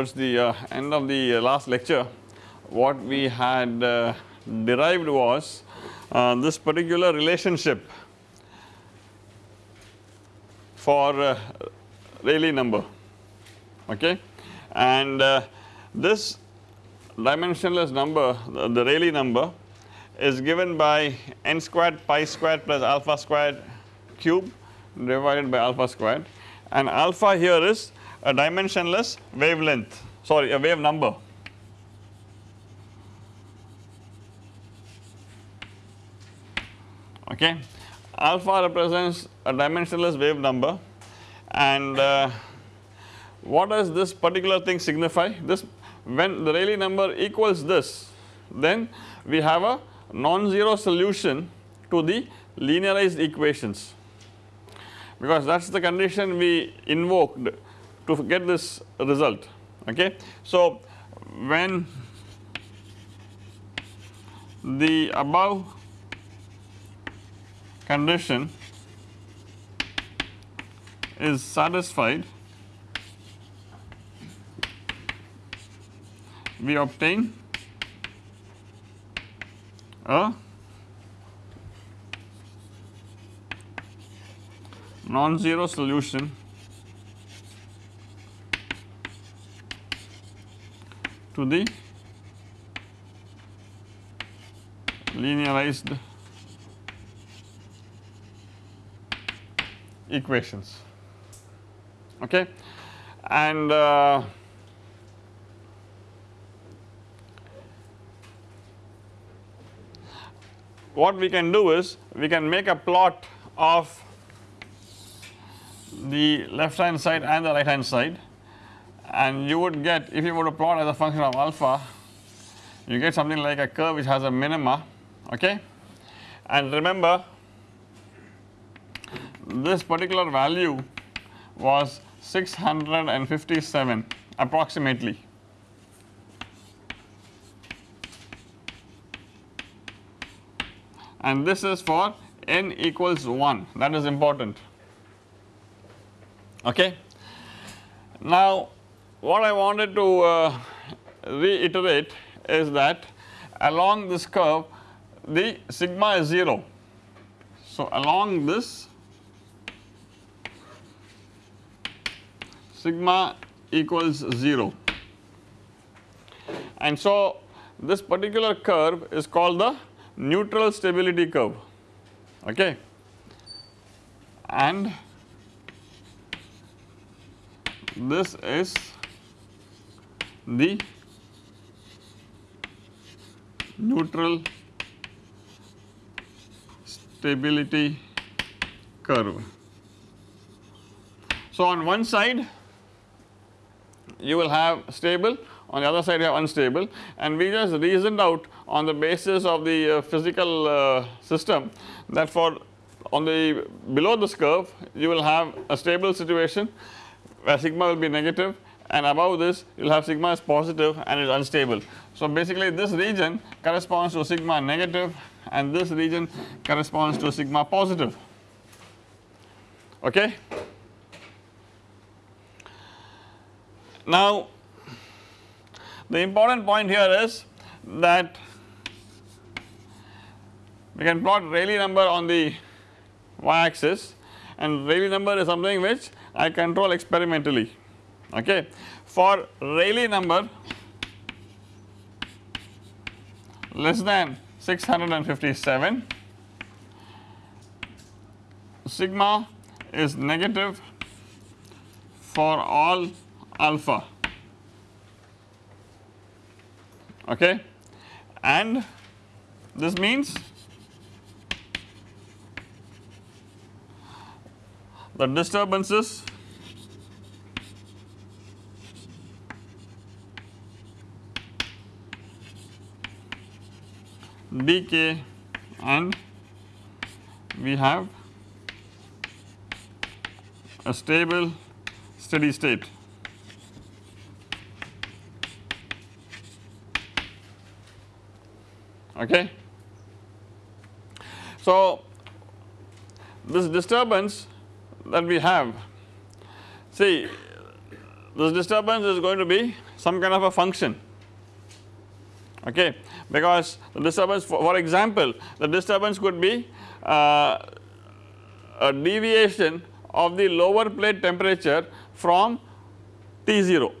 Towards the uh, end of the uh, last lecture what we had uh, derived was uh, this particular relationship for uh, Rayleigh number okay? And uh, this dimensionless number the, the Rayleigh number is given by n squared pi squared plus alpha squared cube divided by alpha squared. And alpha here is a dimensionless wavelength sorry a wave number okay. Alpha represents a dimensionless wave number and uh, what does this particular thing signify? This when the Rayleigh number equals this then we have a non-zero solution to the linearized equations because that is the condition we invoked to get this result okay. So when the above condition is satisfied we obtain a non-zero solution to the linearized equations. Okay. And uh, what we can do is we can make a plot of the left hand side and the right hand side and you would get if you were to plot as a function of alpha you get something like a curve which has a minima okay and remember this particular value was 657 approximately. And this is for n equals 1 that is important okay. Now what I wanted to uh, reiterate is that along this curve the sigma is 0. So along this sigma equals 0 and so this particular curve is called the neutral stability curve. Okay? And this is the neutral stability curve. So on one side you will have stable on the other side you have unstable and we just reasoned out on the basis of the uh, physical uh, system that for on the below this curve you will have a stable situation where sigma will be negative and above this you will have sigma is positive and is unstable. So basically this region corresponds to sigma negative and this region corresponds to sigma positive okay. Now the important point here is that we can plot Rayleigh number on the y axis and Rayleigh number is something which I control experimentally okay. For Rayleigh number less than 657 sigma is negative for all alpha. Okay. And this means the disturbances dk and we have a stable steady state. Okay. So this disturbance that we have see this disturbance is going to be some kind of a function. Okay because the disturbance for, for example the disturbance could be uh, a deviation of the lower plate temperature from T0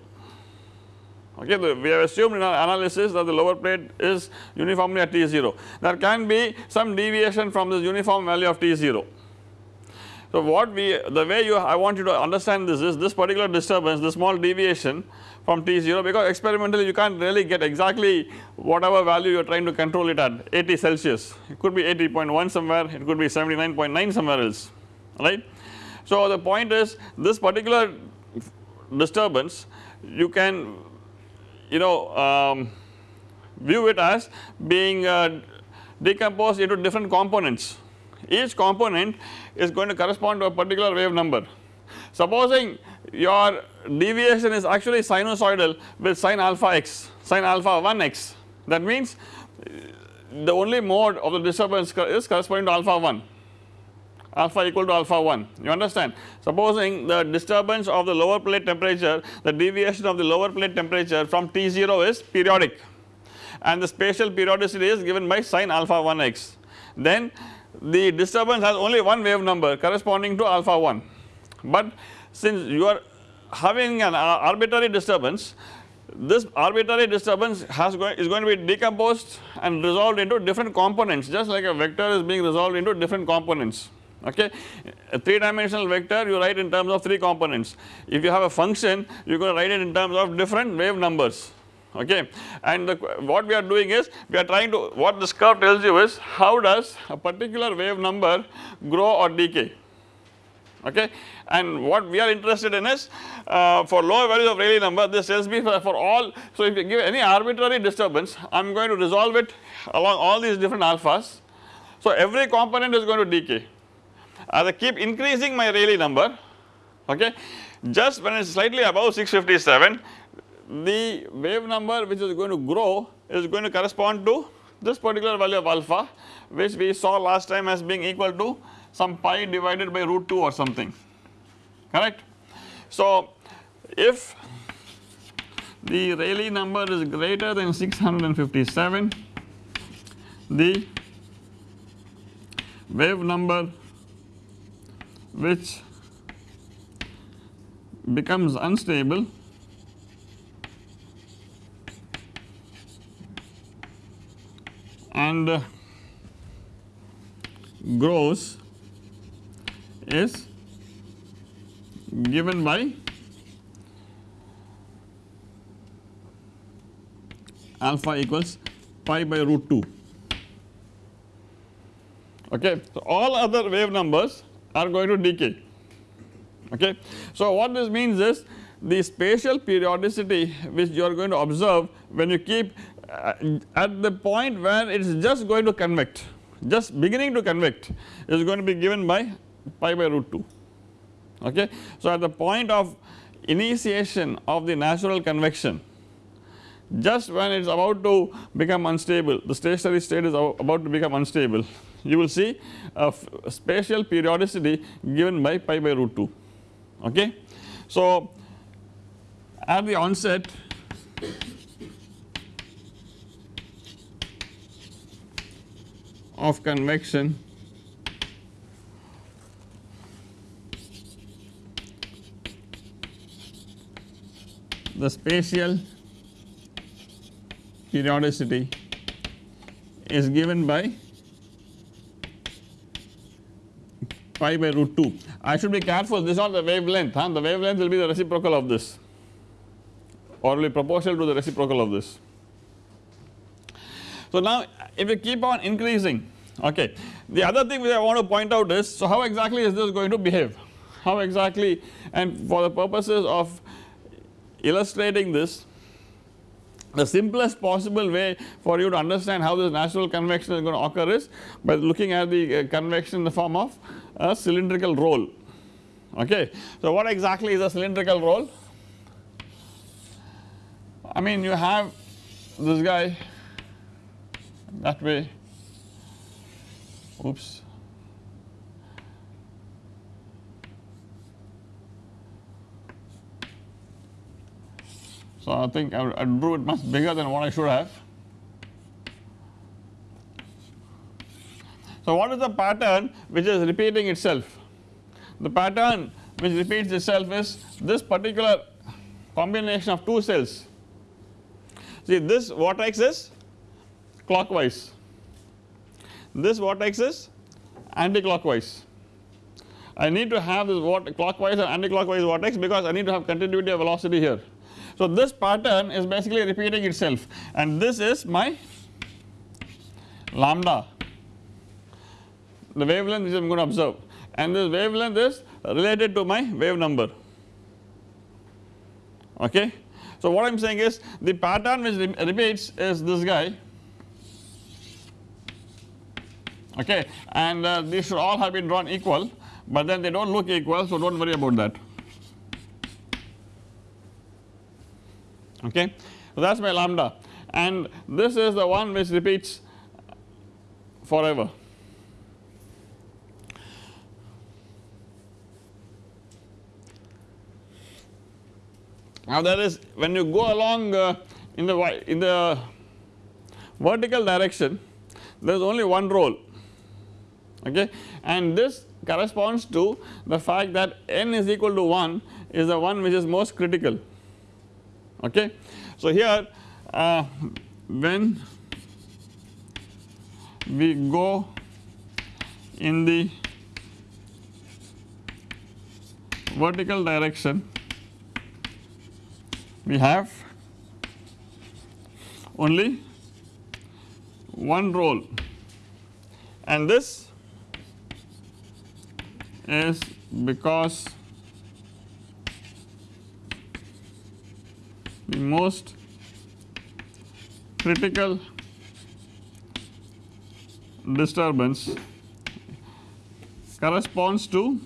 okay we have assumed in our analysis that the lower plate is uniformly at T0 there can be some deviation from this uniform value of T0 so what we the way you I want you to understand this is this particular disturbance this small deviation from T0 because experimentally you can't really get exactly whatever value you are trying to control it at 80 Celsius it could be 80.1 somewhere it could be 79.9 somewhere else right. So the point is this particular disturbance you can you know um, view it as being uh, decomposed into different components each component is going to correspond to a particular wave number. Supposing your deviation is actually sinusoidal with sin alpha x, sin alpha 1 x. That means uh, the only mode of the disturbance is corresponding to alpha 1 alpha equal to alpha 1 you understand. Supposing the disturbance of the lower plate temperature the deviation of the lower plate temperature from T0 is periodic. And the spatial periodicity is given by sin alpha 1 x. Then the disturbance has only one wave number corresponding to alpha 1 but since you are having an arbitrary disturbance this arbitrary disturbance is going to be decomposed and resolved into different components just like a vector is being resolved into different components. Okay. A 3 dimensional vector you write in terms of 3 components. If you have a function you are going to write it in terms of different wave numbers okay? And the, what we are doing is we are trying to what this curve tells you is how does a particular wave number grow or decay? Okay? And what we are interested in is uh, for lower values of Rayleigh number this tells me for, for all so if you give any arbitrary disturbance I am going to resolve it along all these different alphas. So every component is going to decay. As I keep increasing my Rayleigh number okay just when it is slightly above 657 the wave number which is going to grow is going to correspond to this particular value of alpha which we saw last time as being equal to some pi divided by root 2 or something correct. So if the Rayleigh number is greater than 657 the wave number which becomes unstable and grows is given by alpha equals pi by root 2 okay. So all other wave numbers are going to decay okay. So what this means is the spatial periodicity which you are going to observe when you keep uh, Uh, at the point where it is just going to convect just beginning to convect is going to be given by pi by root 2 okay. So at the point of initiation of the natural convection just when it is about to become unstable the stationary state is about to become unstable you will see a spatial periodicity given by pi by root 2 okay. So at the onset of convection the spatial periodicity is given by pi by root 2. I should be careful this is not the wavelength huh? the wavelength will be the reciprocal of this or will be proportional to the reciprocal of this. So now if you keep on increasing okay. The other thing which I want to point out is so how exactly is this going to behave how exactly and for the purposes of illustrating this the simplest possible way for you to understand how this natural convection is going to occur is by looking at the uh, convection in the form of a cylindrical roll okay. So what exactly is a cylindrical roll I mean you have this guy that way oops So I think I, drew it much bigger than what I should have. So what is the pattern which is repeating itself? The pattern which repeats itself is this particular combination of two cells. See this vortex is clockwise, this vortex is anti-clockwise. I need to have this clockwise and anti-clockwise vortex because I need to have continuity of velocity here. So this pattern is basically repeating itself and this is my lambda the wavelength which I am going to observe and this wavelength is related to my wave number okay. So what I am saying is the pattern which repeats is this guy okay? And uh, these should all have been drawn equal but then they do not look equal so do not worry about that. Okay. So that is my lambda. And this is the one which repeats forever. Now there is when you go along uh, in the in the vertical direction there is only one roll okay? And this corresponds to the fact that n is equal to 1 is the one which is most critical. Okay. So here uh, when we go in the vertical direction we have only one roll and this is because the most critical disturbance corresponds to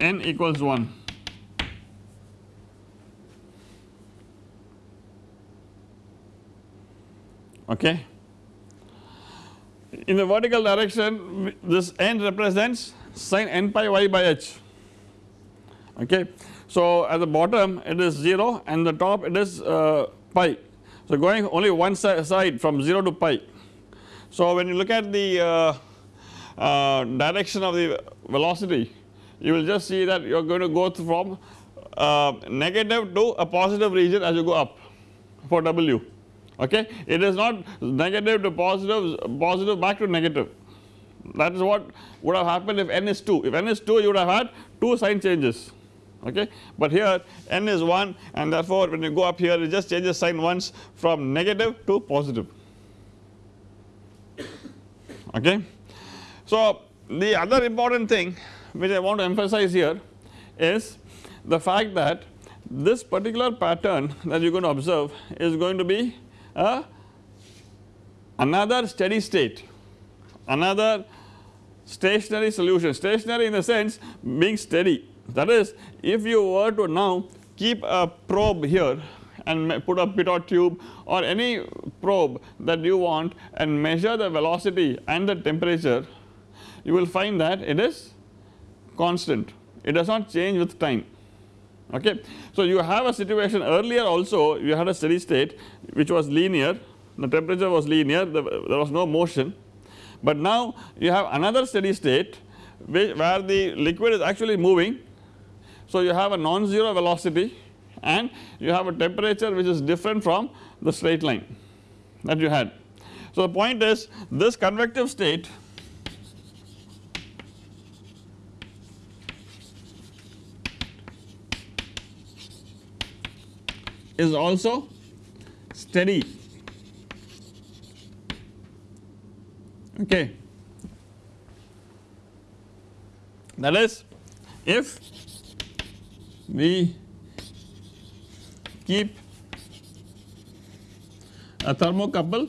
n equals 1 okay. In the vertical direction this n represents sin n pi y by h okay. So at the bottom it is 0 and the top it is uh, pi so going only one side from 0 to pi. So when you look at the uh, uh, direction of the velocity you will just see that you are going to go from uh, negative to a positive region as you go up for W okay. It is not negative to positive, positive back to negative. That is what would have happened if n is 2 if n is 2 you would have had 2 sign changes. Okay? But here n is 1 and therefore when you go up here it just changes sign once from negative to positive. Okay. So the other important thing which I want to emphasize here is the fact that this particular pattern that you are going to observe is going to be a another steady state, another stationary solution, stationary in the sense being steady. That is if you were to now keep a probe here and put a pitot tube or any probe that you want and measure the velocity and the temperature you will find that it is constant. It does not change with time okay. So you have a situation earlier also you had a steady state which was linear the temperature was linear there was no motion but now you have another steady state where the liquid is actually moving so you have a non-zero velocity and you have a temperature which is different from the straight line that you had. So the point is this convective state is also steady okay. That is if we keep a thermocouple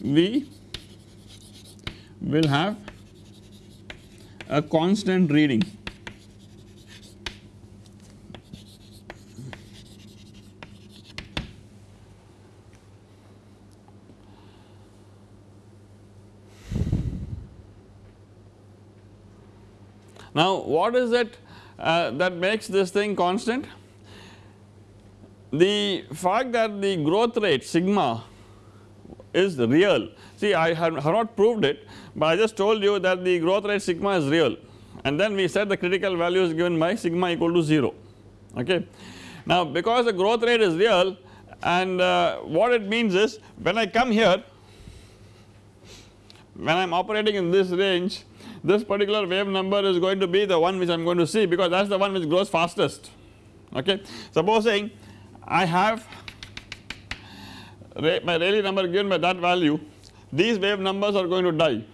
we will have a constant reading Now what is it uh, that makes this thing constant? The fact that the growth rate sigma is real see I have, not proved it but I just told you that the growth rate sigma is real and then we said the critical value is given by sigma equal to 0 okay. Now because the growth rate is real and uh, what it means is when I come here when I am operating in this range this particular wave number is going to be the one which I am going to see because that is the one which grows fastest. Okay. Supposing I have my Rayleigh number given by that value. These wave numbers are going to die.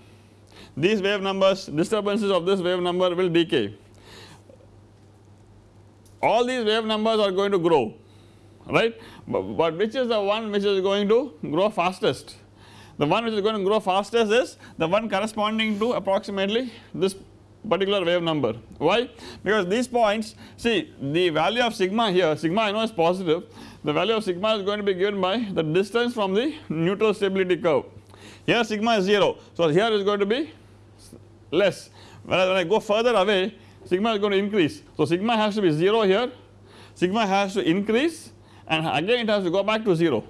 These wave numbers disturbances of this wave number will decay. All these wave numbers are going to grow right? But, but which is the one which is going to grow fastest the one which is going to grow fastest is the one corresponding to approximately this particular wave number. Why? Because these points see the value of sigma here sigma I know is positive. The value of sigma is going to be given by the distance from the neutral stability curve. Here sigma is 0 so here is going to be less. Whereas when I go further away sigma is going to increase. So sigma has to be 0 here. Sigma has to increase and again it has to go back to 0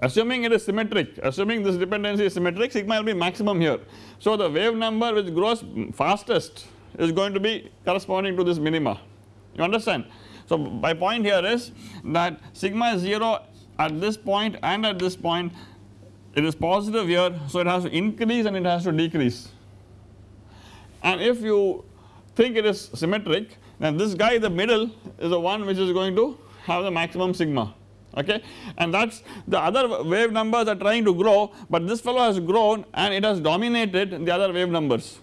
assuming it is symmetric assuming this dependency is symmetric sigma will be maximum here. So the wave number which grows fastest is going to be corresponding to this minima. You understand? So my point here is that sigma is 0 at this point and at this point it is positive here so it has to increase and it has to decrease. And if you think it is symmetric then this guy the middle is the one which is going to have the maximum sigma okay? And that is the other wave numbers are trying to grow but this fellow has grown and it has dominated the other wave numbers.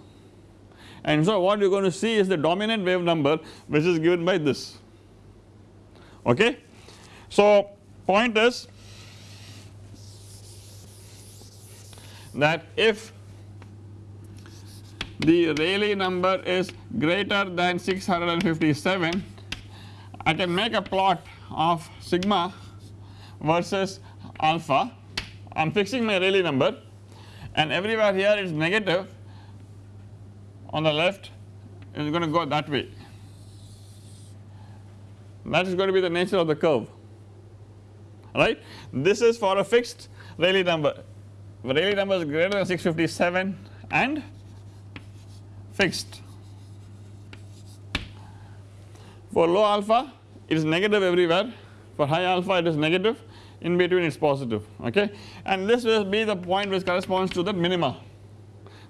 And so what you are going to see is the dominant wave number which is given by this. Okay. So point is that if the Rayleigh number is greater than 657 I can make a plot of sigma versus alpha. I am fixing my Rayleigh number. And everywhere here it is negative. On the left it is going to go that way. That is going to be the nature of the curve. Right. This is for a fixed Rayleigh number. Rayleigh number is greater than 657 and fixed. For low alpha it is negative everywhere. For high alpha it is negative in between it is positive okay? And this will be the point which corresponds to the minima.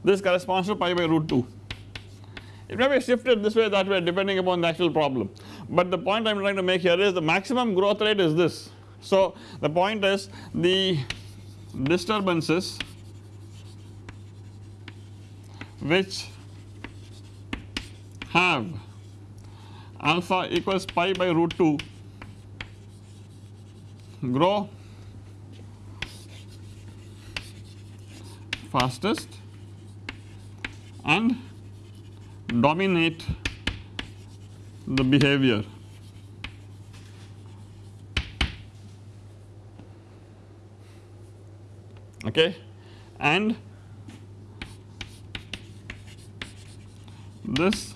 This corresponds to pi by root 2 it may be shifted this way that way depending upon the actual problem. But the point I am trying to make here is the maximum growth rate is this. So the point is the disturbances which have alpha equals pi by root 2 grow. Fastest. And dominate the behavior. Okay, and this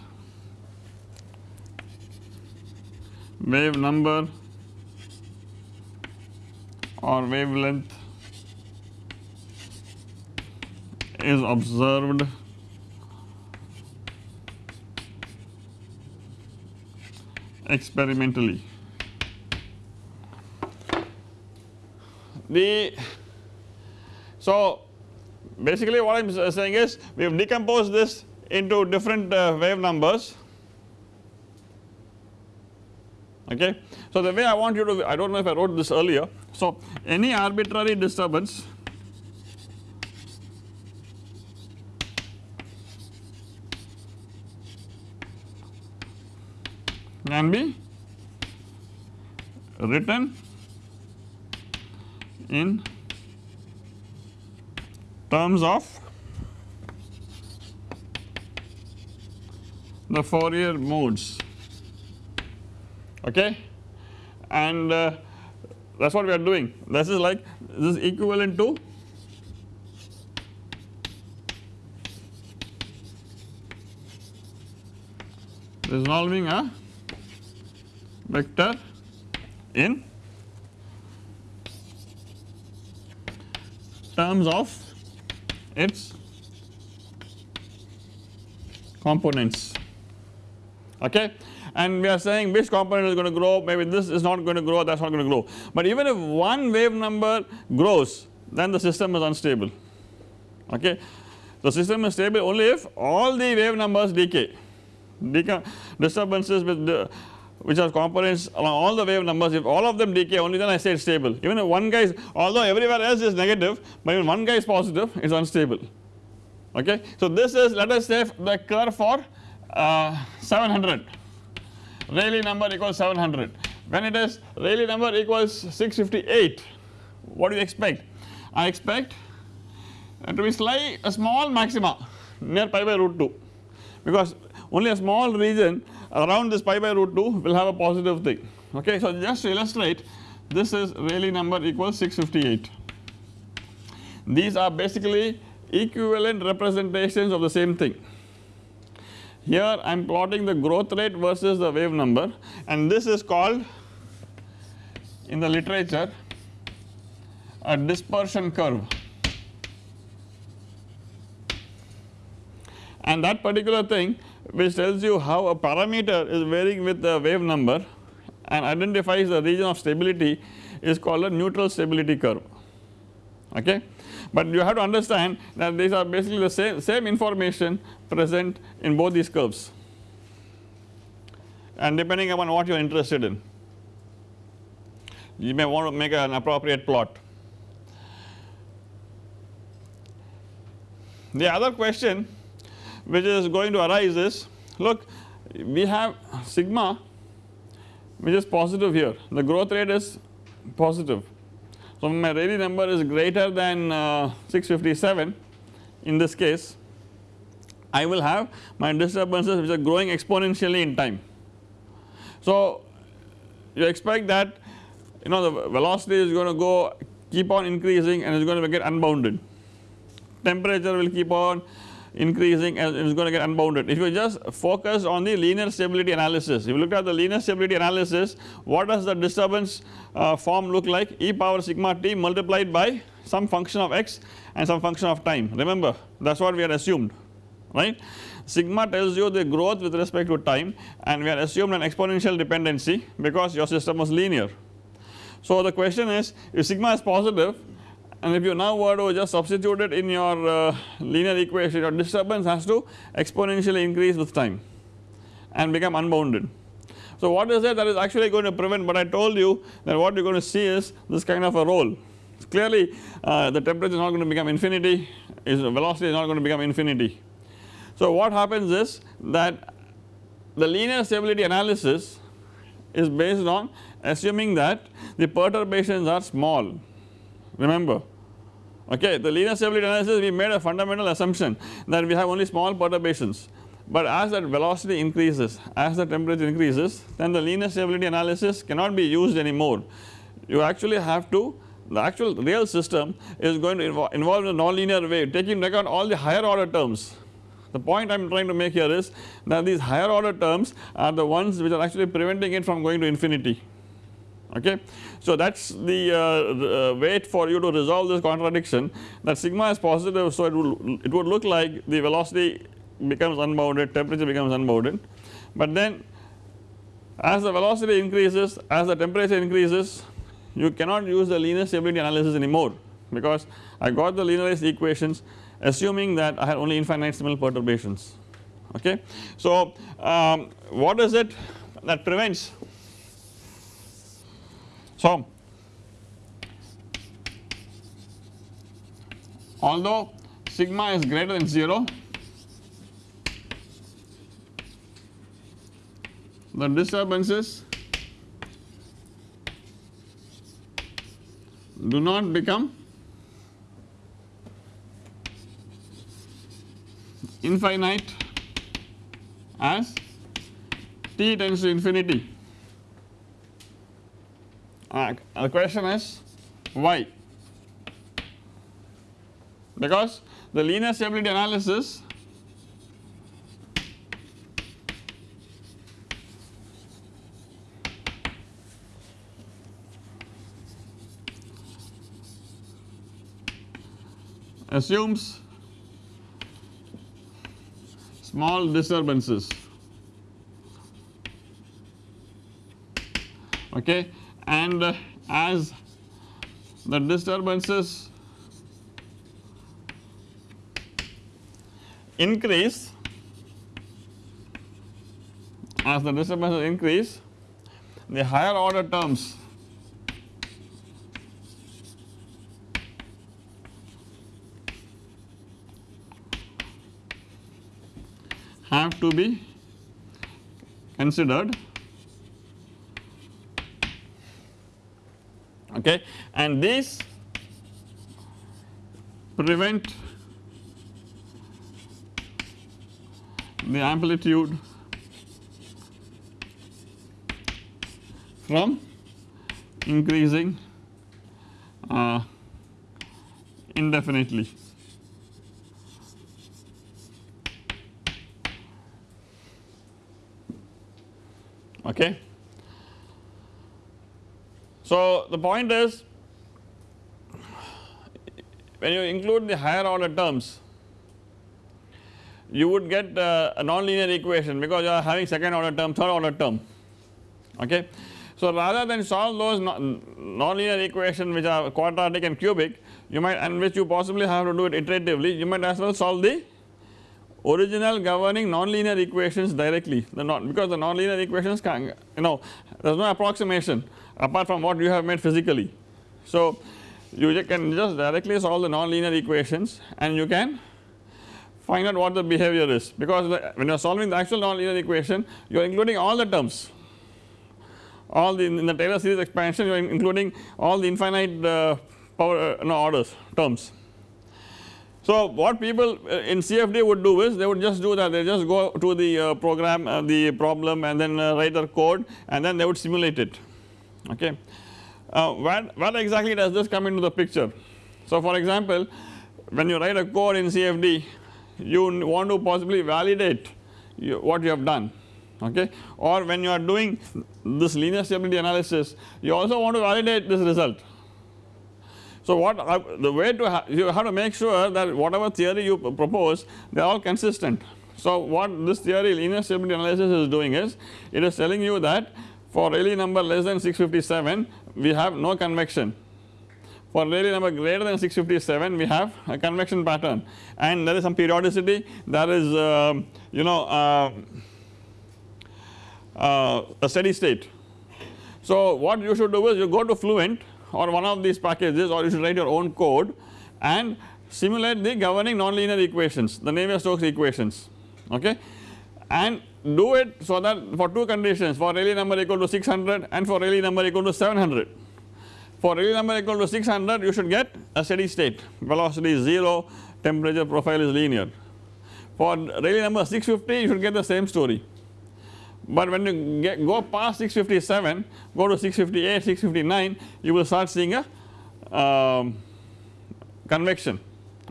wave number or wavelength is observed experimentally. The so basically what I am saying is we have decomposed this into different uh, wave numbers okay. So the way I want you to I do not know if I wrote this earlier so any arbitrary disturbance? Can be written in terms of the Fourier modes. Okay? And uh, that is what we are doing. This is like this is equivalent to resolving a vector in terms of its components. Okay and we are saying which component is going to grow maybe this is not going to grow that is not going to grow. But even if one wave number grows then the system is unstable. Okay? The system is stable only if all the wave numbers decay. Deca disturbances with the which are components along all the wave numbers if all of them decay only then I say it is stable. Even if one guy is although everywhere else is negative but when one guy is positive it is unstable. Okay. So this is let us say the curve for uh, 700 Rayleigh number equals 700 when it is Rayleigh number equals 658 what do you expect I expect to be slight a small maxima near pi by root 2 because only a small region around this pi by root 2 will have a positive thing okay. So just to illustrate this is Rayleigh number equals 658 these are basically equivalent representations of the same thing. Here I am plotting the growth rate versus the wave number and this is called in the literature a dispersion curve and that particular thing which tells you how a parameter is varying with the wave number and identifies the region of stability is called a neutral stability curve okay. But you have to understand that these are basically the same, same information present in both these curves and depending upon what you are interested in you may want to make an appropriate plot. The other question which is going to arise is look we have sigma which is positive here the growth rate is positive. So my Rayleigh number is greater than uh, 657 in this case I will have my disturbances which are growing exponentially in time. So you expect that you know the velocity is going to go keep on increasing and it is going to get unbounded temperature will keep on increasing and it is going to get unbounded. If you just focus on the linear stability analysis, if you look at the linear stability analysis, what does the disturbance uh, form look like? e power sigma t multiplied by some function of x and some function of time. Remember that is what we had assumed, right. Sigma tells you the growth with respect to time and we had assumed an exponential dependency because your system was linear. So the question is if sigma is positive and if you now were to just substitute it in your uh, linear equation your disturbance has to exponentially increase with time and become unbounded. So what is it that is actually going to prevent but I told you that what you are going to see is this kind of a roll clearly uh, the temperature is not going to become infinity is velocity is not going to become infinity. So what happens is that the linear stability analysis is based on assuming that the perturbations are small. Remember okay the linear stability analysis we made a fundamental assumption that we have only small perturbations. But as that velocity increases as the temperature increases then the linear stability analysis cannot be used anymore. You actually have to the actual real system is going to involve, involve a nonlinear way taking into account all the higher order terms the point I am trying to make here is that these higher order terms are the ones which are actually preventing it from going to infinity. Okay. So that is the uh, uh, wait for you to resolve this contradiction. That sigma is positive so it would, it would look like the velocity becomes unbounded temperature becomes unbounded. But then as the velocity increases as the temperature increases you cannot use the linear stability analysis anymore. Because I got the linearized equations assuming that I had only infinitesimal perturbations okay. So um, what is it that prevents so, although sigma is greater than 0 the disturbances do not become infinite as t tends to infinity. Uh, the question is why? Because the linear stability analysis assumes small disturbances. Okay? And uh, as the disturbances increase as the disturbances increase the higher order terms have to be considered okay and these prevent the amplitude from increasing uh, indefinitely. Okay. So, the point is when you include the higher order terms you would get uh, a non-linear equation because you are having second order term, third order term okay. So rather than solve those non-linear equations which are quadratic and cubic you might and which you possibly have to do it iteratively you might as well solve the original governing non-linear equations directly the not because the non-linear equations can you know there is no approximation apart from what you have made physically. So you can just directly solve the non-linear equations and you can find out what the behavior is because the, when you are solving the actual non-linear equation you are including all the terms all the in the Taylor series expansion you are including all the infinite uh, power uh, no, orders terms. So what people uh, in CFD would do is they would just do that they just go to the uh, program uh, the problem and then uh, write their code and then they would simulate it okay. where, where exactly does this come into the picture? So for example when you write a code in CFD you want to possibly validate you, what you have done okay or when you are doing this linear stability analysis you also want to validate this result. So what uh, the way to you have to make sure that whatever theory you propose they are all consistent. So what this theory linear stability analysis is doing is it is telling you that for Rayleigh number less than 657 we have no convection for Rayleigh number greater than 657 we have a convection pattern and there is some periodicity there is uh, you know uh, uh, a steady state. So what you should do is you go to Fluent or one of these packages or you should write your own code and simulate the governing nonlinear equations the Navier-Stokes equations okay? And do it so that for two conditions for Rayleigh number equal to 600 and for Rayleigh number equal to 700 for Rayleigh number equal to 600 you should get a steady state. Velocity is 0 temperature profile is linear. For Rayleigh number 650 you should get the same story but when you get, go past 657 go to 658 659 you will start seeing a um, convection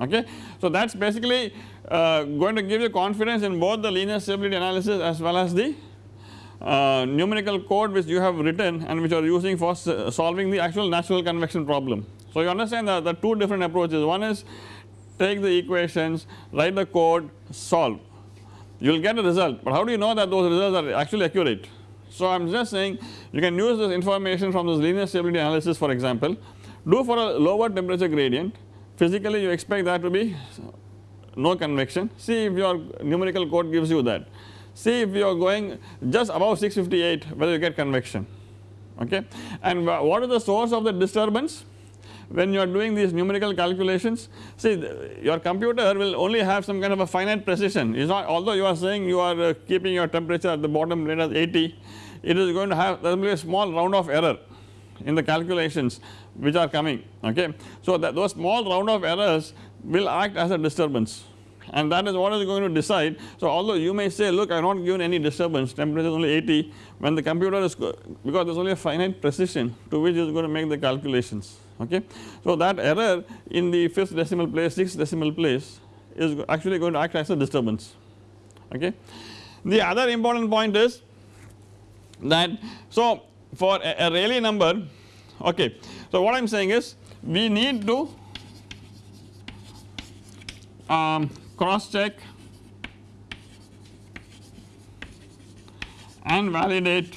okay. So that is basically uh, going to give you confidence in both the linear stability analysis as well as the uh, numerical code which you have written and which you are using for solving the actual natural convection problem. So you understand that the two different approaches one is take the equations write the code solve you will get a result. But how do you know that those results are actually accurate. So I am just saying you can use this information from this linear stability analysis for example. Do for a lower temperature gradient. Physically you expect that to be no convection. See if your numerical code gives you that. See if you are going just above 658 whether you get convection. Okay? And what is the source of the disturbance when you are doing these numerical calculations see your computer will only have some kind of a finite precision is not although you are saying you are uh, keeping your temperature at the bottom rate as 80 it is going to have there will be a small round-off error in the calculations which are coming okay. So that those small round-off errors will act as a disturbance and that is what is going to decide. So although you may say look I have not given any disturbance temperature is only 80 when the computer is because there is only a finite precision to which it is going to make the calculations okay. So that error in the 5th decimal place 6th decimal place is actually going to act as a disturbance okay. The other important point is that so for a, a Rayleigh number okay. So what I am saying is we need to um, cross check and validate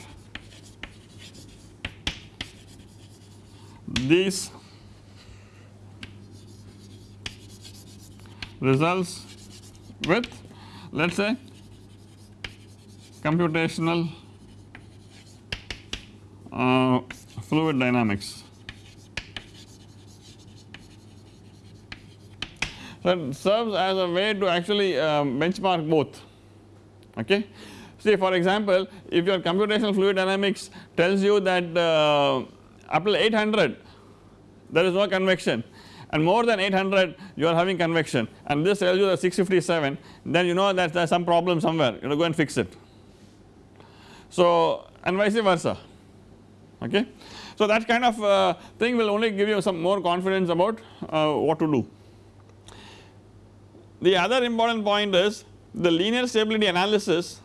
these results with let us say computational uh, fluid dynamics. So, it serves as a way to actually um, benchmark both okay. See for example if your computational fluid dynamics tells you that uh, up to 800 there is no convection and more than 800 you are having convection and this tells you that 657 then you know that there is some problem somewhere you know go and fix it. So and vice versa okay. So that kind of uh, thing will only give you some more confidence about uh, what to do. The other important point is the linear stability analysis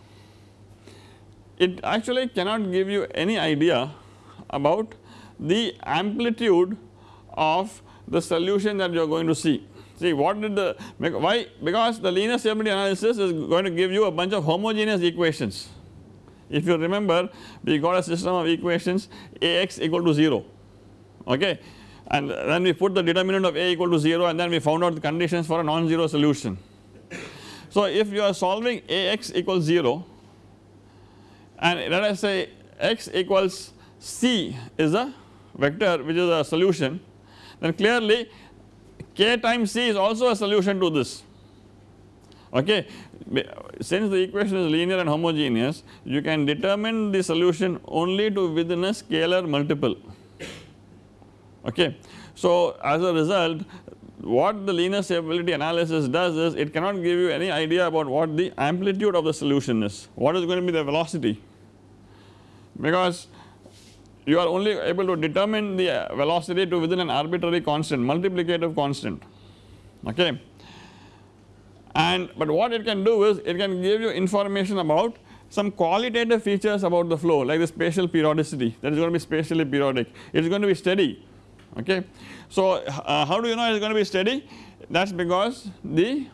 it actually cannot give you any idea about the amplitude of the solution that you are going to see. See what did the why because the linear stability analysis is going to give you a bunch of homogeneous equations. If you remember we got a system of equations Ax equal to 0 okay and then we put the determinant of A equal to 0 and then we found out the conditions for a non-zero solution. So if you are solving Ax equals 0 and let us say x equals c is a vector which is a solution then clearly k times c is also a solution to this okay. Since the equation is linear and homogeneous you can determine the solution only to within a scalar multiple okay. So as a result what the linear stability analysis does is it cannot give you any idea about what the amplitude of the solution is what is going to be the velocity because you are only able to determine the velocity to within an arbitrary constant multiplicative constant okay. And but what it can do is it can give you information about some qualitative features about the flow like the spatial periodicity that is going to be spatially periodic it is going to be steady okay. So uh, how do you know it is going to be steady that is because the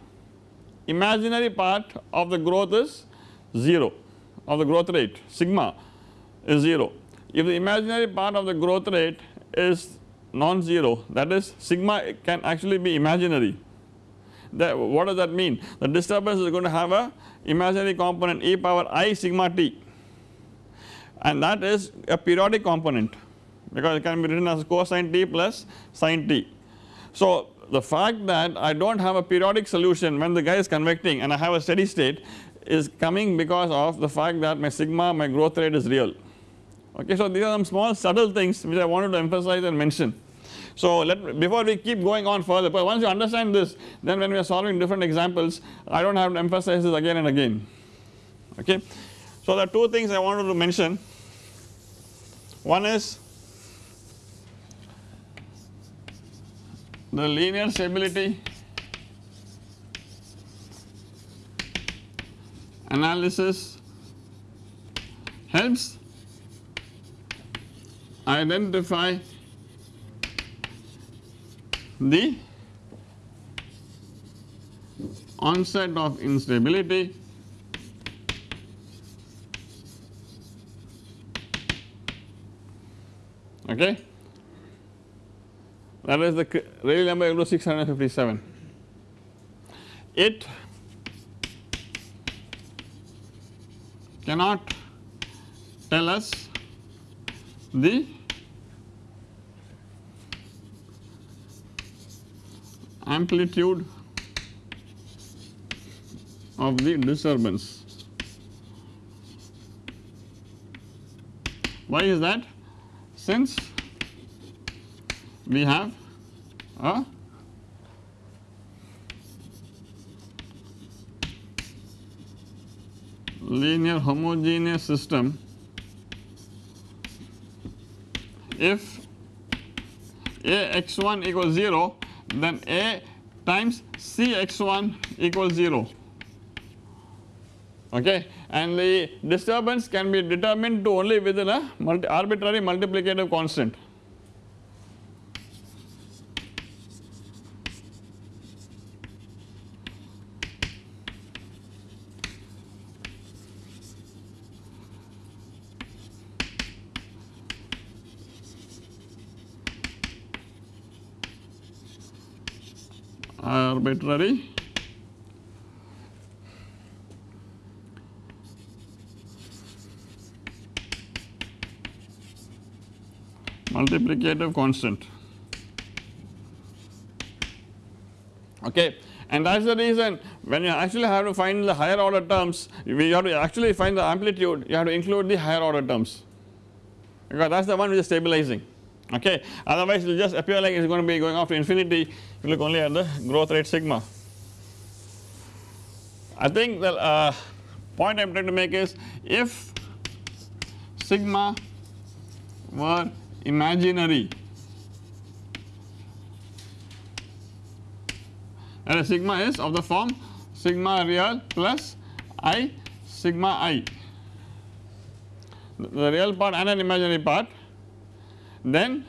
imaginary part of the growth is 0 of the growth rate sigma is 0. If the imaginary part of the growth rate is non-zero that is sigma can actually be imaginary. That what does that mean? The disturbance is going to have a imaginary component e power i sigma t. And that is a periodic component because it can be written as cosine t plus sine t. So the fact that I do not have a periodic solution when the guy is convecting and I have a steady state is coming because of the fact that my sigma my growth rate is real okay. So these are some small subtle things which I wanted to emphasize and mention. So let before we keep going on further but once you understand this then when we are solving different examples I do not have to emphasize this again and again okay. So there are two things I wanted to mention one is the linear stability analysis helps identify the onset of instability okay? That is the Rayleigh number equal to 657 it cannot tell us the amplitude of the disturbance. Why is that? Since we have a linear homogeneous system if a x1 equals 0 then A times Cx1 equals 0 okay and the disturbance can be determined to only within a multi arbitrary multiplicative constant. Arbitrary multiplicative constant. Okay and that is the reason when you actually have to find the higher order terms we have to actually find the amplitude you have to include the higher order terms. Because that is the one which is stabilizing okay otherwise it will just appear like it is going to be going off to infinity if you look only at the growth rate sigma. I think the uh, point I am trying to make is if sigma were imaginary and a sigma is of the form sigma real plus i sigma i the real part and an imaginary part then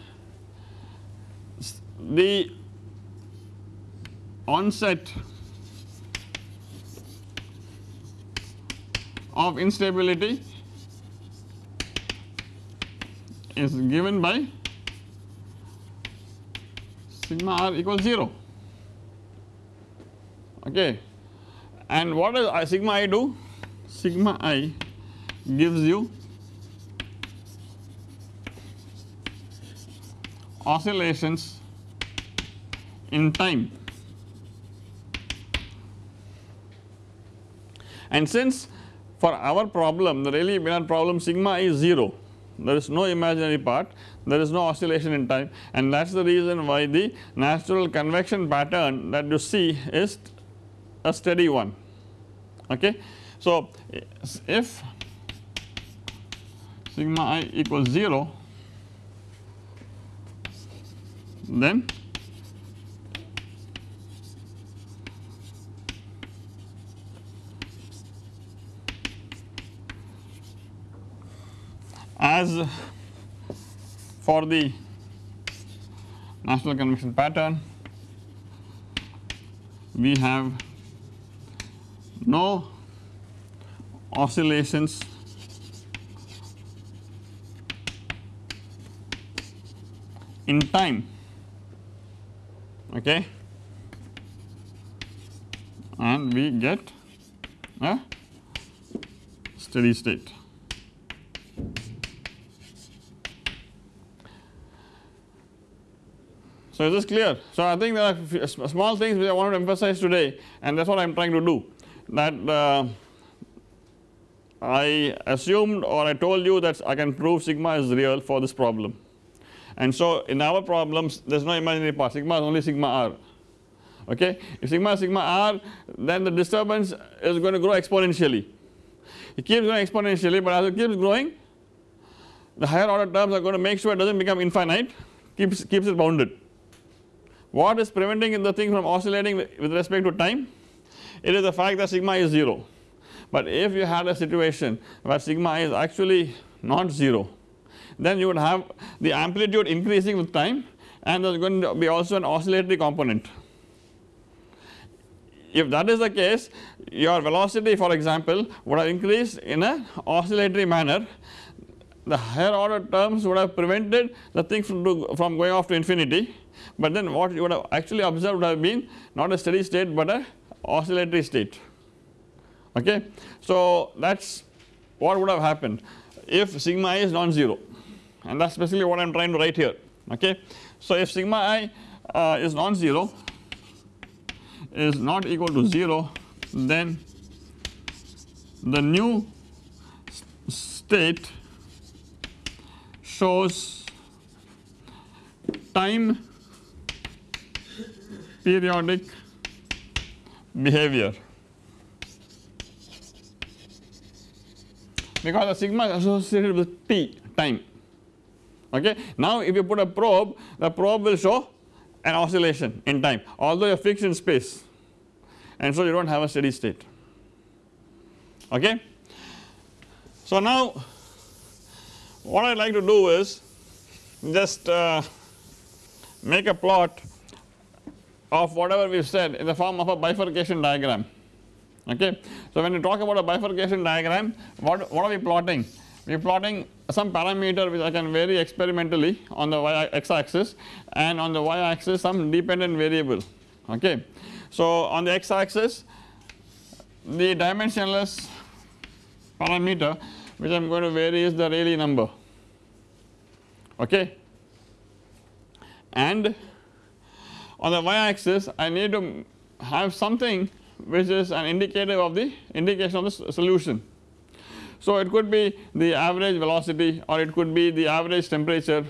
the onset of instability is given by sigma r equals 0 okay. And what does uh, sigma i do? Sigma i gives you oscillations in time and since for our problem the Rayleigh Bénard problem sigma is 0 there is no imaginary part there is no oscillation in time and that is the reason why the natural convection pattern that you see is a steady one okay. So if sigma i equals 0 then? As for the natural convection pattern we have no oscillations. In time okay and we get a steady state. So is this clear? So I think there are small things which I wanted to emphasize today and that is what I am trying to do that uh, I assumed or I told you that I can prove sigma is real for this problem and so in our problems there is no imaginary part sigma is only sigma r. Okay? If sigma sigma r then the disturbance is going to grow exponentially. It keeps growing exponentially but as it keeps growing the higher order terms are going to make sure it does not become infinite keeps keeps it bounded. What is preventing the thing from oscillating with respect to time? It is the fact that sigma is 0 but if you had a situation where sigma is actually not 0 then you would have the amplitude increasing with time and there is going to be also an oscillatory component. If that is the case your velocity for example would have increased in a oscillatory manner. The higher order terms would have prevented the thing from, from going off to infinity. But then what you would have actually observed would have been not a steady state but a oscillatory state. Okay. So that is what would have happened. If sigma is non-zero and that is basically what I am trying to write here okay. So if sigma i uh, is non-zero is not equal to 0 then the new state shows time periodic behavior because the sigma is associated with t time okay. Now if you put a probe the probe will show an oscillation in time although you are fixed in space and so you do not have a steady state okay. So now what I like to do is just uh, make a plot of whatever we have said in the form of a bifurcation diagram okay. So when you talk about a bifurcation diagram what, what are we plotting? We are plotting some parameter which I can vary experimentally on the y x axis and on the y axis some dependent variable okay. So on the x axis the dimensionless parameter which I am going to vary is the Rayleigh number okay and on the y axis I need to have something which is an indicator of the indication of the solution. So it could be the average velocity or it could be the average temperature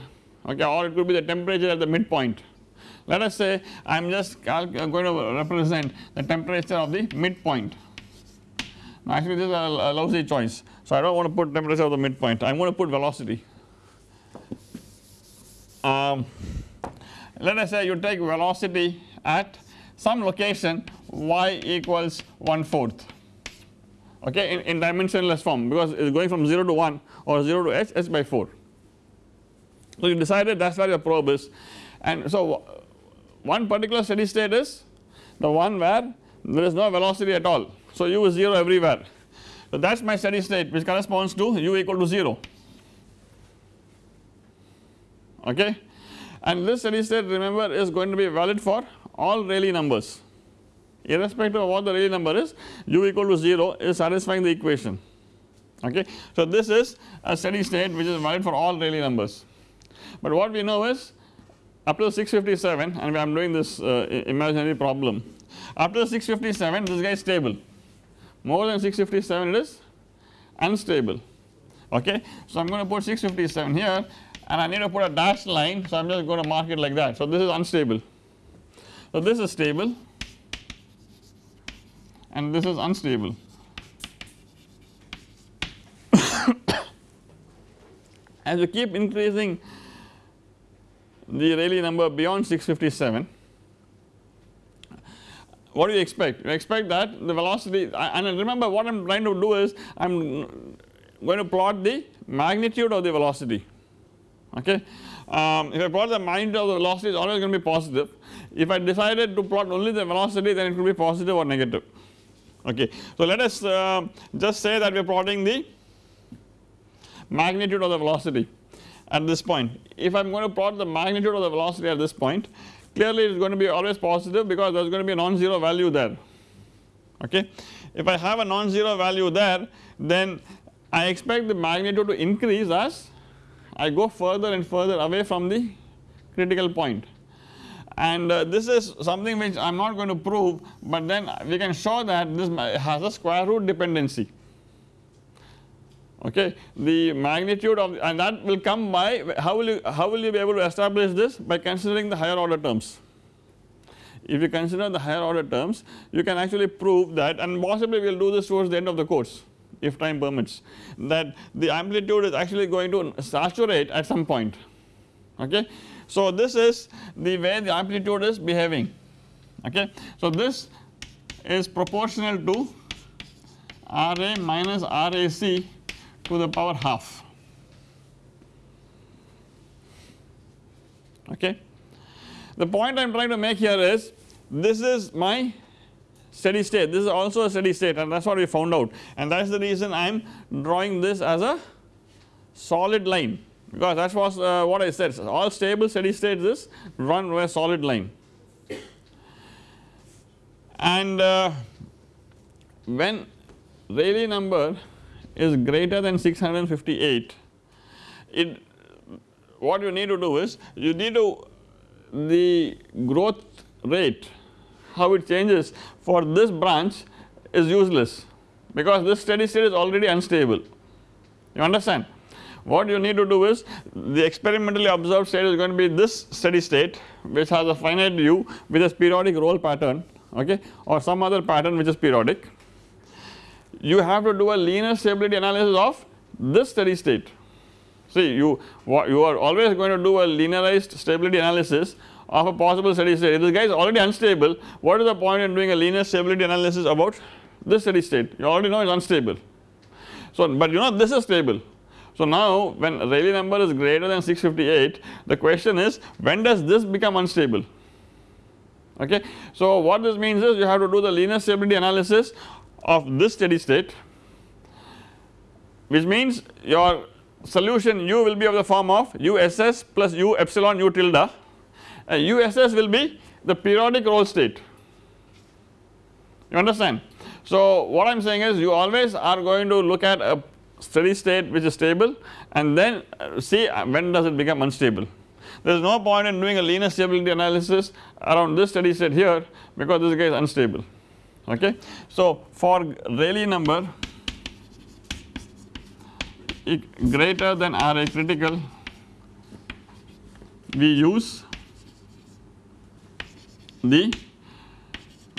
okay or it could be the temperature at the midpoint. Let us say I am just going to represent the temperature of the midpoint actually this is a, lousy choice. So I do not want to put temperature of the midpoint I am going to put velocity. Um, let us say you take velocity at some location y equals 1 fourth okay in, in dimensionless form because it is going from 0 to 1 or 0 to h h by 4. So you decided that is where your probe is. And so one particular steady state is the one where there is no velocity at all. So, u is 0 everywhere. So, that is my steady state which corresponds to u equal to 0 okay? And this steady state remember is going to be valid for all Rayleigh numbers irrespective of what the Rayleigh number is u equal to 0 is satisfying the equation. Okay. So, this is a steady state which is valid for all Rayleigh numbers. But what we know is up to 657 and I am doing this uh, imaginary problem. Up to 657 this guy is stable. More than 657 it is unstable. Okay. So I am going to put 657 here and I need to put a dashed line so I am just going to mark it like that. So this is unstable. So this is stable and this is unstable. As you keep increasing the Rayleigh number beyond 657 what do you expect? You expect that the velocity and remember what I am trying to do is I am going to plot the magnitude of the velocity okay. Um, if I plot the magnitude of the velocity it is always going to be positive if I decided to plot only the velocity then it could be positive or negative okay. So let us uh, just say that we are plotting the magnitude of the velocity at this point if I am going to plot the magnitude of the velocity at this point clearly it is going to be always positive because there is going to be a non-zero value there okay. If I have a non-zero value there then I expect the magnitude to increase as I go further and further away from the critical point and uh, this is something which I am not going to prove but then we can show that this has a square root dependency okay. The magnitude of and that will come by how will you how will you be able to establish this by considering the higher order terms. If you consider the higher order terms you can actually prove that and possibly we will do this towards the end of the course if time permits that the amplitude is actually going to saturate at some point okay. So this is the way the amplitude is behaving. Okay. So this is proportional to RA minus RAC to the power half. Okay. The point I am trying to make here is this is my steady state. This is also a steady state and that is what we found out. And that is the reason I am drawing this as a solid line because that was uh, what I said. All stable steady states is run a solid line. And uh, when Rayleigh number is greater than 658 it what you need to do is you need to the growth rate how it changes for this branch is useless. Because this steady state is already unstable. You understand what you need to do is the experimentally observed state is going to be this steady state which has a finite u with a periodic roll pattern okay or some other pattern which is periodic you have to do a linear stability analysis of this steady state. See you you are always going to do a linearized stability analysis of a possible steady state. If this guy is already unstable, what is the point in doing a linear stability analysis about this steady state? You already know it is unstable. So, but you know this is stable. So now when Rayleigh number is greater than 658, the question is when does this become unstable? Okay. So what this means is you have to do the linear stability analysis of this steady state which means your solution u will be of the form of uss plus u epsilon u tilde and uss will be the periodic roll state you understand. So what I am saying is you always are going to look at a steady state which is stable and then uh, see uh, when does it become unstable. There is no point in doing a linear stability analysis around this steady state here because this guy is unstable okay. So for Rayleigh number greater than Ra critical we use the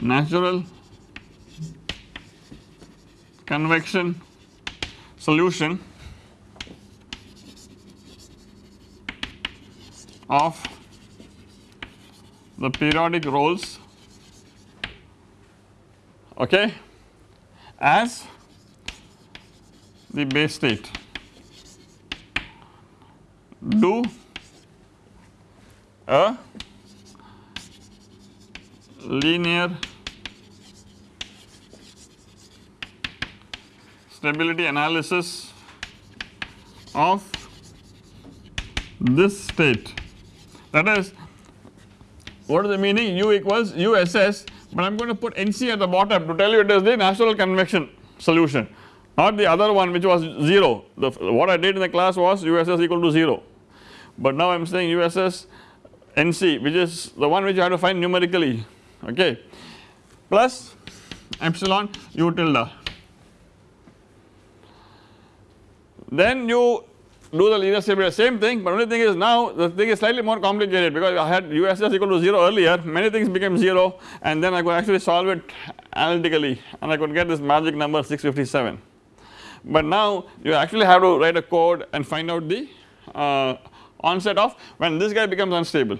natural convection solution of the periodic rolls okay as the base state. Do a linear stability analysis of this state. That is what is the meaning? U equals uss but I am going to put NC at the bottom to tell you it is the natural convection solution not the other one which was 0 the what I did in the class was USS equal to 0 but now I am saying USS NC which is the one which you have to find numerically. Okay. Plus epsilon u tilde then you do the linear stability same thing but only thing is now the thing is slightly more complicated because I had USS equal to 0 earlier. Many things became 0 and then I could actually solve it analytically and I could get this magic number 657 but now you actually have to write a code and find out the uh, onset of when this guy becomes unstable.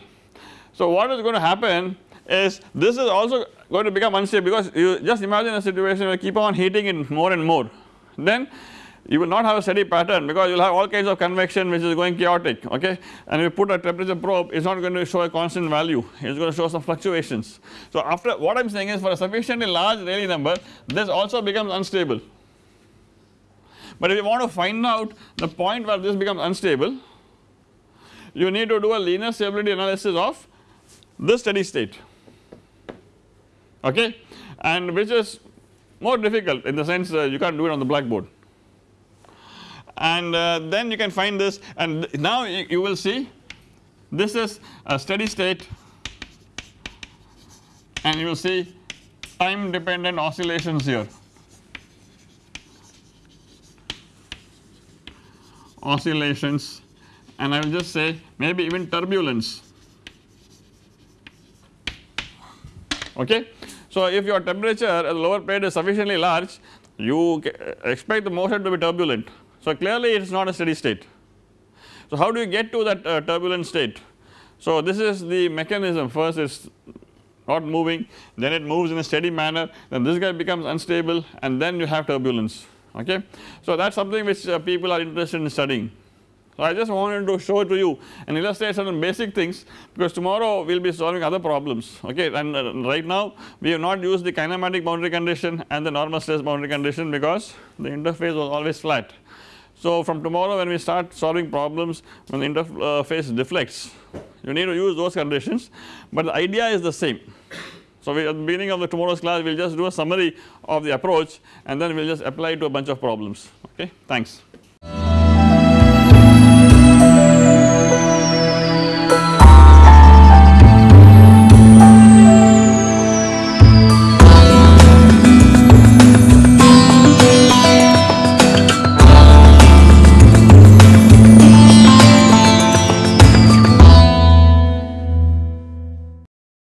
So what is going to happen is this is also going to become unstable because you just imagine a situation where you keep on heating it more and more. Then you will not have a steady pattern because you will have all kinds of convection which is going chaotic okay? And you put a temperature probe it is not going to show a constant value. It is going to show some fluctuations. So after what I am saying is for a sufficiently large Rayleigh number this also becomes unstable. But if you want to find out the point where this becomes unstable you need to do a linear stability analysis of this steady state okay? And which is more difficult in the sense you can't do it on the blackboard and uh, then you can find this. And now you, you will see this is a steady state. And you will see time dependent oscillations here. Oscillations. And I will just say maybe even turbulence. Okay. So if your temperature at the lower plate is sufficiently large you expect the motion to be turbulent so clearly it is not a steady state. So how do you get to that uh, turbulent state? So this is the mechanism first is not moving then it moves in a steady manner then this guy becomes unstable and then you have turbulence okay. So that is something which uh, people are interested in studying. So I just wanted to show it to you and illustrate certain basic things because tomorrow we will be solving other problems okay and uh, right now we have not used the kinematic boundary condition and the normal stress boundary condition because the interface was always flat. So, from tomorrow when we start solving problems when the interface deflects you need to use those conditions, but the idea is the same. So, we at the beginning of the tomorrow's class we will just do a summary of the approach and then we will just apply it to a bunch of problems okay thanks.